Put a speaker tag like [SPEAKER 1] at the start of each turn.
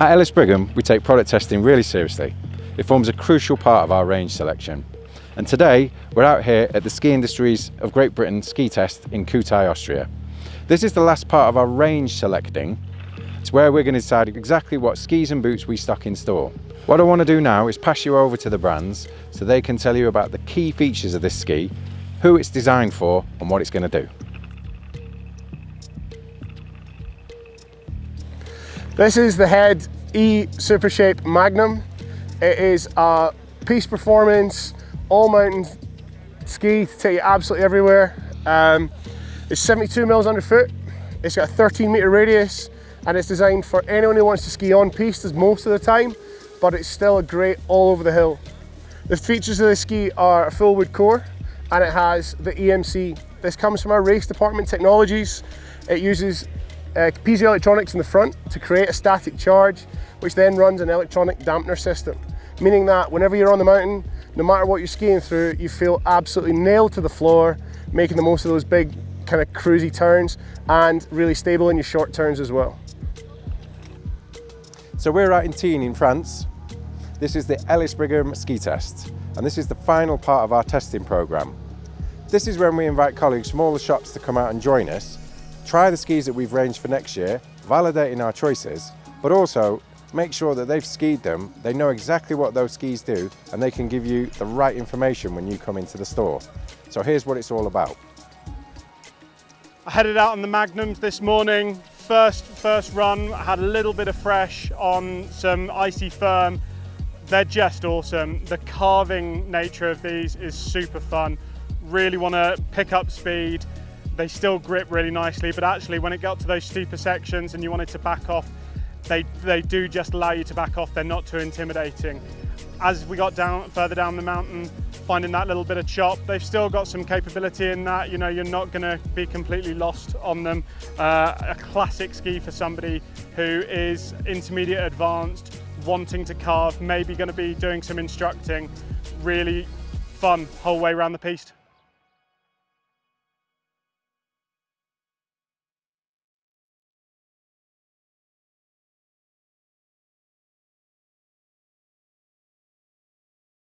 [SPEAKER 1] At Ellis Brigham, we take product testing really seriously. It forms a crucial part of our range selection. And today, we're out here at the Ski Industries of Great Britain ski test in Kühtai, Austria. This is the last part of our range selecting. It's where we're going to decide exactly what skis and boots we stock in store. What I want to do now is pass you over to the brands so they can tell you about the key features of this ski, who it's designed for and what it's going to do.
[SPEAKER 2] This is the Head E Super Shape Magnum. It is a piste performance, all mountain ski to take you absolutely everywhere. Um, it's 72 mils underfoot. It's got a 13 meter radius and it's designed for anyone who wants to ski on piste most of the time, but it's still a great all over the hill. The features of the ski are a full wood core and it has the EMC. This comes from our race department technologies. It uses uh, piezo electronics in the front to create a static charge, which then runs an electronic dampener system, meaning that whenever you're on the mountain, no matter what you're skiing through, you feel absolutely nailed to the floor, making the most of those big kind of cruisy turns and really stable in your short turns as well.
[SPEAKER 1] So we're out in Tignes in France. This is the Ellis Brigham ski test, and this is the final part of our testing program. This is when we invite colleagues from all the shops to come out and join us try the skis that we've ranged for next year, validating our choices, but also make sure that they've skied them, they know exactly what those skis do, and they can give you the right information when you come into the store. So here's what it's all about.
[SPEAKER 3] I headed out on the Magnums this morning. First, first run, I had a little bit of fresh on some icy firm. They're just awesome. The carving nature of these is super fun. Really want to pick up speed, they still grip really nicely, but actually when it got to those steeper sections and you wanted to back off, they, they do just allow you to back off. They're not too intimidating. As we got down further down the mountain, finding that little bit of chop, they've still got some capability in that. You know, you're not going to be completely lost on them. Uh, a classic ski for somebody who is intermediate advanced, wanting to carve, maybe going to be doing some instructing. Really fun whole way around the piste.